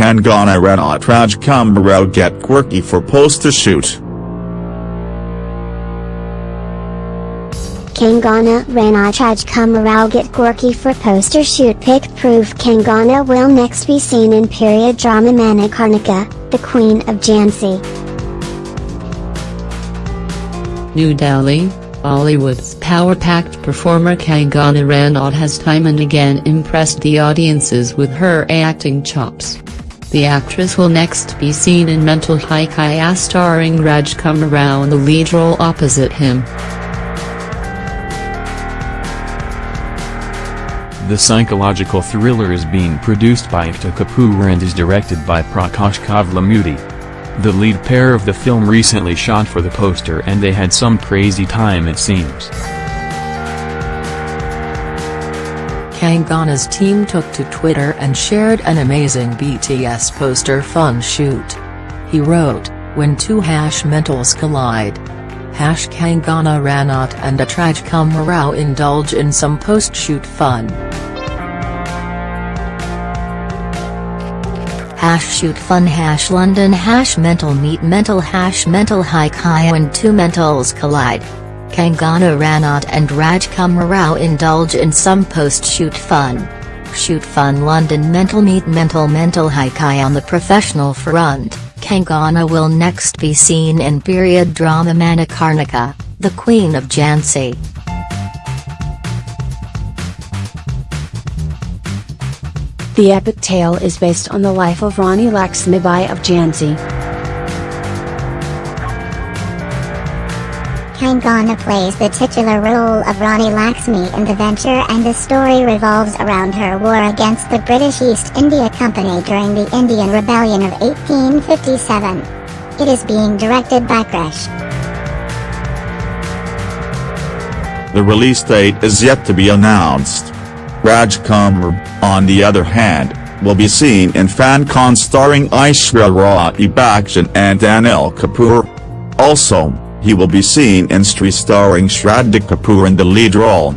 Kangana Ranaut Rajkumar Rao get quirky for poster shoot. Kangana Ranaut Rajkumar Rao get quirky for poster shoot pic proof Kangana will next be seen in period drama Manikarnika, the Queen of Jhansi. New Delhi, Bollywood's power-packed performer Kangana Ranaut has time and again impressed the audiences with her acting chops. The actress will next be seen in Mental Hai Kya starring Rajkumar Rao in the lead role opposite him. The psychological thriller is being produced by Ekta Kapoor and is directed by Prakash Kovelamudi. The lead pair of the film recently shot for the poster and they had some crazy time it seems. Kangana's team took to Twitter and shared an amazing BTS poster fun shoot. He wrote, when two hash mentals collide. Hash Kangana Ranaut and Atraj Rao indulge in some post-shoot fun. hash shoot fun hash London hash mental meet mental hash mental high when two mentals collide. Kangana Ranaut and Rajkumar Rao indulge in some post-shoot fun. Shoot fun London mental meet mental Mental Hai Kya on the professional front, Kangana will next be seen in period drama Manikarnika, the Queen of Jhansi. The epic tale is based on the life of Rani Laxmibai of Jhansi. Kangana plays the titular role of Rani Lakshmi in the venture and the story revolves around her war against the British East India Company during the Indian Rebellion of 1857. It is being directed by Krish. The release date is yet to be announced. Rajkumar, on the other hand, will be seen in Fanney Khan starring Aishwarya Rai Bachchan and Anil Kapoor. Also, he will be seen in Stree starring Shraddha Kapoor in the lead role.